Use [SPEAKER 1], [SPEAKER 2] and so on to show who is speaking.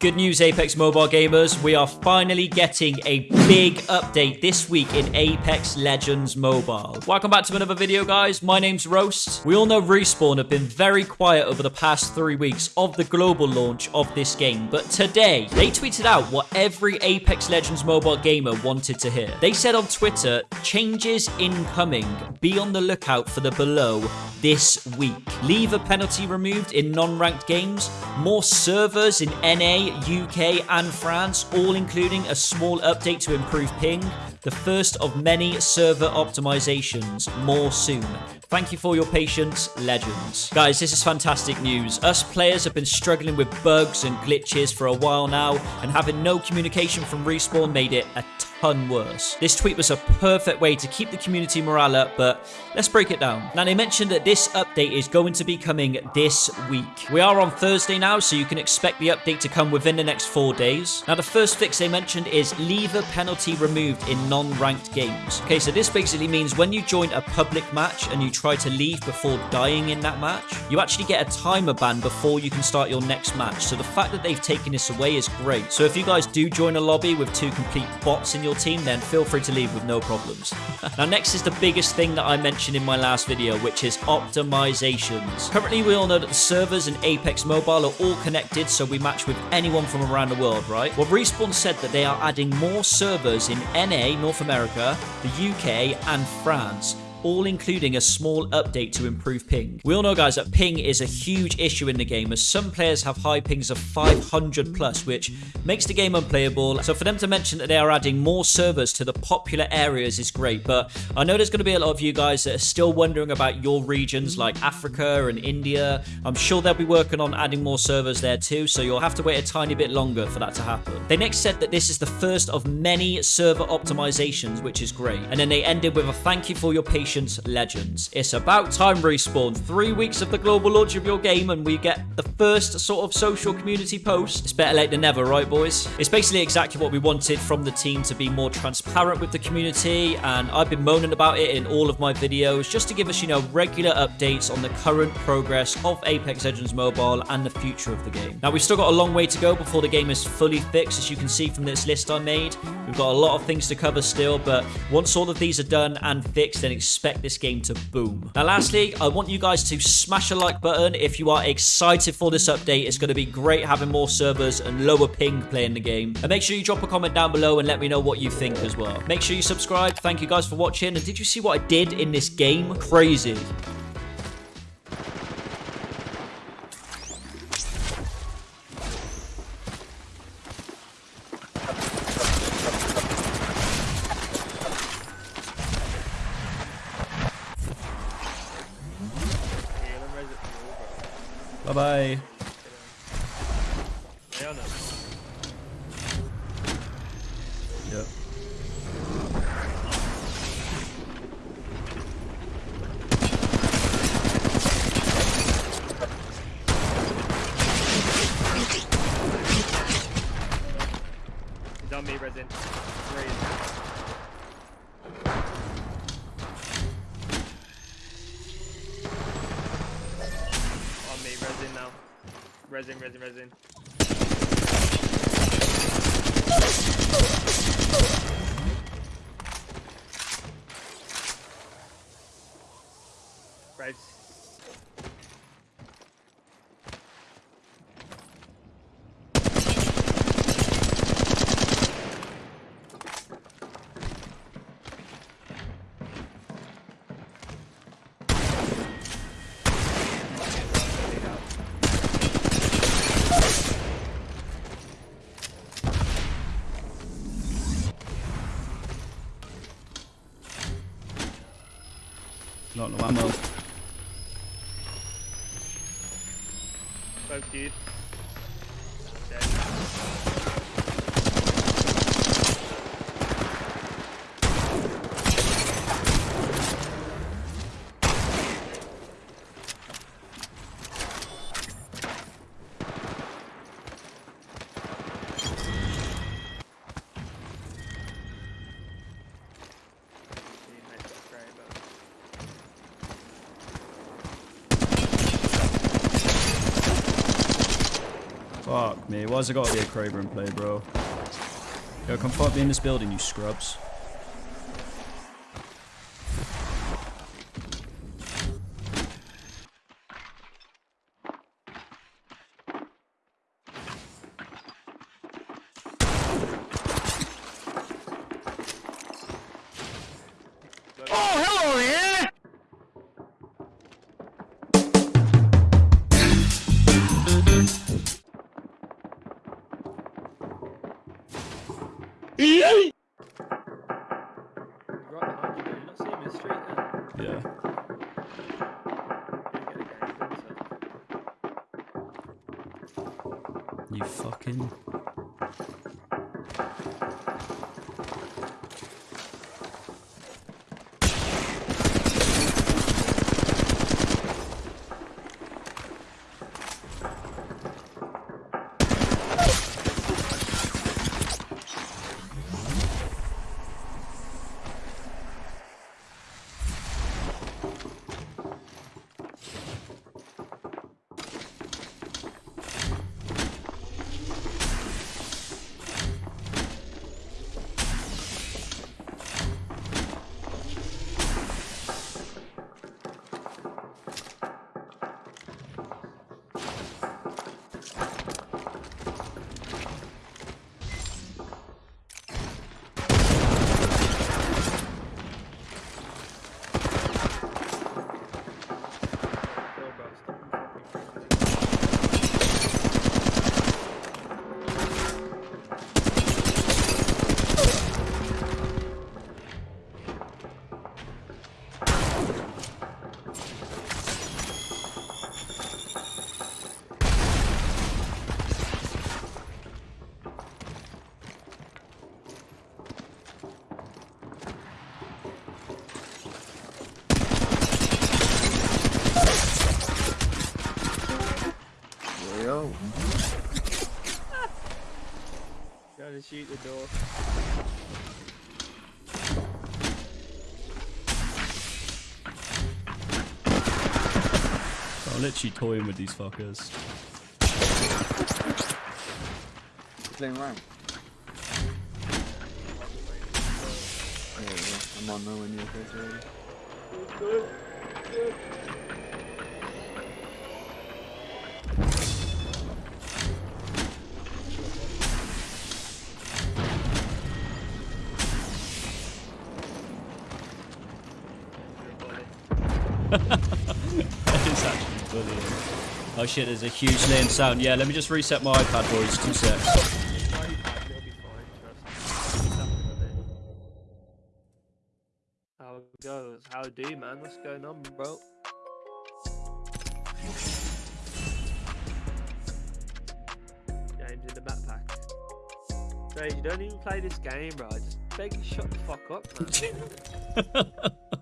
[SPEAKER 1] Good news, Apex Mobile gamers. We are finally getting a big update this week in Apex Legends Mobile. Welcome back to another video, guys. My name's Roast. We all know Respawn have been very quiet over the past three weeks of the global launch of this game. But today, they tweeted out what every Apex Legends Mobile gamer wanted to hear. They said on Twitter, changes incoming. Be on the lookout for the below this week. Leave a penalty removed in non-ranked games. More servers in NA UK, and France, all including a small update to improve ping. The first of many server optimizations, more soon. Thank you for your patience, legends. Guys, this is fantastic news. Us players have been struggling with bugs and glitches for a while now, and having no communication from Respawn made it a ton worse. This tweet was a perfect way to keep the community morale up, but let's break it down. Now, they mentioned that this update is going to be coming this week. We are on Thursday now, so you can expect the update to come within the next four days. Now, the first fix they mentioned is leaver penalty removed in non-ranked games. Okay, so this basically means when you join a public match and you try to leave before dying in that match, you actually get a timer ban before you can start your next match. So the fact that they've taken this away is great. So if you guys do join a lobby with two complete bots in your team, then feel free to leave with no problems. now, next is the biggest thing that I mentioned in my last video, which is optimizations. Currently, we all know that the servers in Apex Mobile are all connected, so we match with anyone from around the world, right? Well, Respawn said that they are adding more servers in NA, North America, the UK, and France all including a small update to improve ping. We all know, guys, that ping is a huge issue in the game, as some players have high pings of 500 plus, which makes the game unplayable. So for them to mention that they are adding more servers to the popular areas is great, but I know there's going to be a lot of you guys that are still wondering about your regions like Africa and India. I'm sure they'll be working on adding more servers there too, so you'll have to wait a tiny bit longer for that to happen. They next said that this is the first of many server optimizations, which is great. And then they ended with a thank you for your patience legends. It's about time respawn. Three weeks of the global launch of your game and we get the first sort of social community post. It's better late than never, right boys? It's basically exactly what we wanted from the team to be more transparent with the community and I've been moaning about it in all of my videos just to give us, you know, regular updates on the current progress of Apex Legends Mobile and the future of the game. Now we've still got a long way to go before the game is fully fixed as you can see from this list I made. We've got a lot of things to cover still but once all of these are done and fixed then expect expect this game to boom. Now, lastly, I want you guys to smash a like button if you are excited for this update. It's going to be great having more servers and lower ping playing the game. And make sure you drop a comment down below and let me know what you think as well. Make sure you subscribe. Thank you guys for watching. And did you see what I did in this game? Crazy. Bye. Yep.
[SPEAKER 2] He's on me, Resin. Where Resin, Resin, Resin.
[SPEAKER 1] Not no ammo.
[SPEAKER 2] Both dude. Dead. Teammates got great, but-
[SPEAKER 1] Fuck me. Why's it gotta be a Kraber in play, bro? Yo, come fight me in this building, you scrubs.
[SPEAKER 2] Right behind you. You're not seeing me in the street then.
[SPEAKER 1] Yeah. You fucking.
[SPEAKER 2] Shoot the door.
[SPEAKER 1] I'm literally toying with these fuckers.
[SPEAKER 3] Playing rank. Oh, yeah, yeah. I'm on nowhere near face already.
[SPEAKER 1] It's actually bullying. Oh shit, there's a huge lane sound. Yeah, let me just reset my iPad, boys. Two secs.
[SPEAKER 2] It'll be fine, trust me. Nothing with it. How it goes? How do you, man? What's going on, bro? James in the backpack. Dre, you don't even play this game, bro. I just beg you shut the fuck up, man.